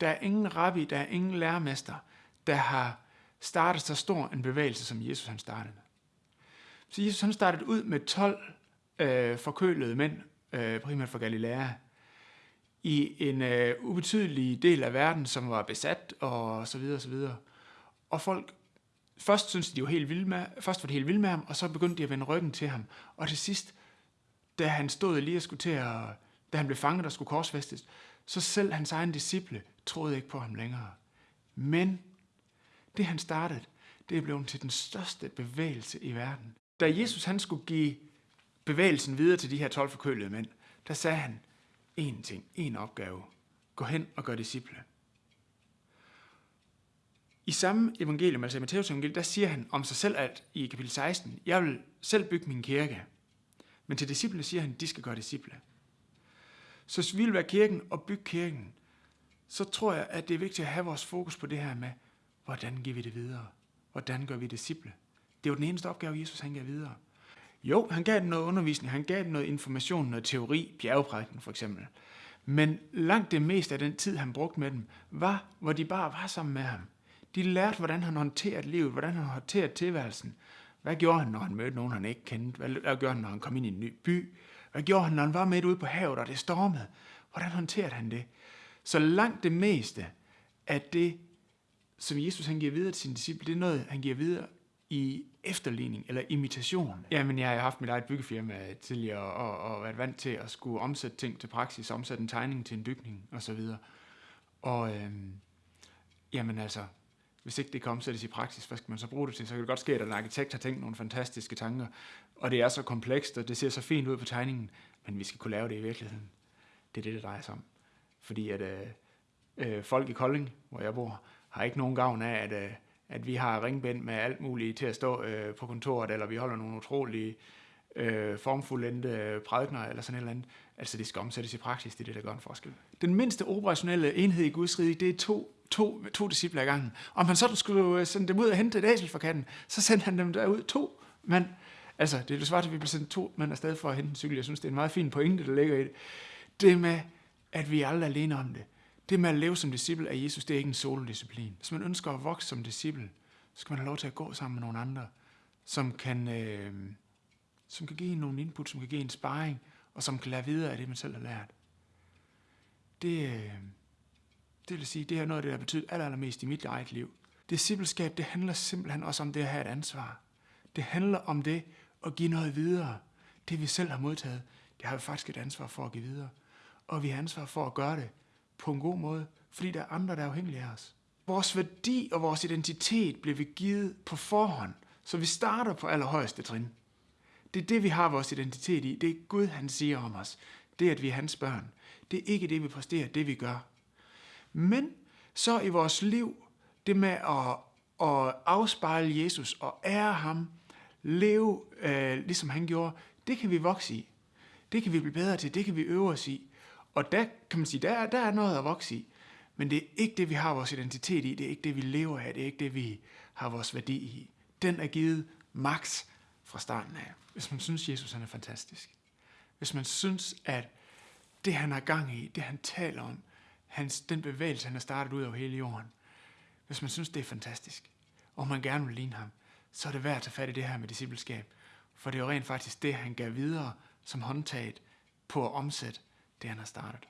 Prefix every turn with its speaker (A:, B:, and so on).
A: Der er ingen rabbi, der er ingen lærermester, der har startet så stor en bevægelse, som Jesus han startede. Så Jesus han startede ud med 12 øh, forkølede mænd, øh, primært fra Galilea, i en øh, ubetydelig del af verden, som var besat og så videre og så videre. Og folk, først syntes de jo helt vilde med, først var de helt vilde med ham, og så begyndte de at vende ryggen til ham. Og til sidst, da han stod lige og skulle til at, da han blev fanget og skulle korsfæstes, så selv hans egen disciple troede ikke på ham længere. Men det han startede, det er blevet til den største bevægelse i verden. Da Jesus han skulle give bevægelsen videre til de her 12 forkølede mænd, der sagde han én ting, én opgave. Gå hen og gør disciple. I samme evangelium, altså i Matteus evangelium, der siger han om sig selv alt i kapitel 16, jeg vil selv bygge min kirke. Men til disciplene siger han, de skal gøre disciple. Så vi vil være kirken og bygge kirken, så tror jeg, at det er vigtigt at have vores fokus på det her med, hvordan giver vi det videre? Hvordan gør vi disciple? Det er jo den eneste opgave, Jesus han gav videre. Jo, han gav dem noget undervisning, han gav dem noget information, noget teori, bjergeprædiken for eksempel. Men langt det meste af den tid, han brugte med dem, var, hvor de bare var sammen med ham. De lærte, hvordan han håndterede livet, hvordan han håndterede tilværelsen. Hvad gjorde han, når han mødte nogen, han ikke kendte? Hvad gjorde han, når han kom ind i en ny by? Hvad gjorde han, når han var med ude på havet, og det stormede? Hvordan håndterede han det? Så langt det meste af det, som Jesus han giver videre til sine disciple, det er noget, han giver videre i efterligning eller imitation. Jamen, jeg har haft mit eget byggefirma tidligere og, og været vant til at skulle omsætte ting til praksis, omsætte en tegning til en bygning osv. Og, og øhm, jamen altså, hvis ikke det kan omsættes i praksis, hvad skal man så bruge det til? Så kan det godt ske, at en arkitekt har tænkt nogle fantastiske tanker, og det er så komplekst, og det ser så fint ud på tegningen, men vi skal kunne lave det i virkeligheden. Det er det, det drejer sig om. Fordi at øh, øh, folk i Kolding, hvor jeg bor, har ikke nogen gavn af, at, øh, at vi har ringbind med alt muligt til at stå øh, på kontoret, eller vi holder nogle utrolige øh, formfuldendte øh, prædikner, eller sådan et eller andet. Altså det skal omsættes i praksis, det er det, der gør en forskel. Den mindste operationelle enhed i Guds rige, det er to, to, to disciple ad gangen. Om han så skulle øh, sende dem ud og hente et æsel fra katten, så sendte han dem derud to mand. Altså, det er det svært, at vi bliver sendt to mænd afsted for at hente en cykel. Jeg synes, det er en meget fin pointe, der ligger i det. Det med, at vi er aldrig alene om det. Det med at leve som disciple af Jesus, det er ikke en solodisciplin. Hvis man ønsker at vokse som disciple, så skal man have lov til at gå sammen med nogle andre, som kan, øh, som kan give en nogle input, som kan give en sparring, og som kan lære videre af det, man selv har lært. Det, øh, det vil sige, det er noget af det, der betyder aller, allermest i mit eget liv. Discipleskab, det handler simpelthen også om det at have et ansvar. Det handler om det at give noget videre. Det vi selv har modtaget, det har vi faktisk et ansvar for at give videre. Og vi har ansvar for at gøre det på en god måde, fordi der er andre, der er afhængige af os. Vores værdi og vores identitet bliver vi givet på forhånd, så vi starter på allerhøjeste trin. Det er det, vi har vores identitet i. Det er Gud, han siger om os. Det er, at vi er hans børn. Det er ikke det, vi præsterer, det vi gør. Men så i vores liv, det med at, at afspejle Jesus og ære ham, leve øh, ligesom han gjorde, det kan vi vokse i. Det kan vi blive bedre til, det kan vi øve os i. Og der kan man sige, der, der er noget at vokse i. Men det er ikke det, vi har vores identitet i. Det er ikke det, vi lever af. Det er ikke det, vi har vores værdi i. Den er givet max fra starten af. Hvis man synes, Jesus han er fantastisk. Hvis man synes, at det, han har gang i, det han taler om, hans, den bevægelse, han har startet ud over hele jorden, hvis man synes, det er fantastisk, og man gerne vil ligne ham, så er det værd at tage fat i det her med discipleskab. For det er jo rent faktisk det, han gav videre som håndtaget på at omsætte det, han har startet.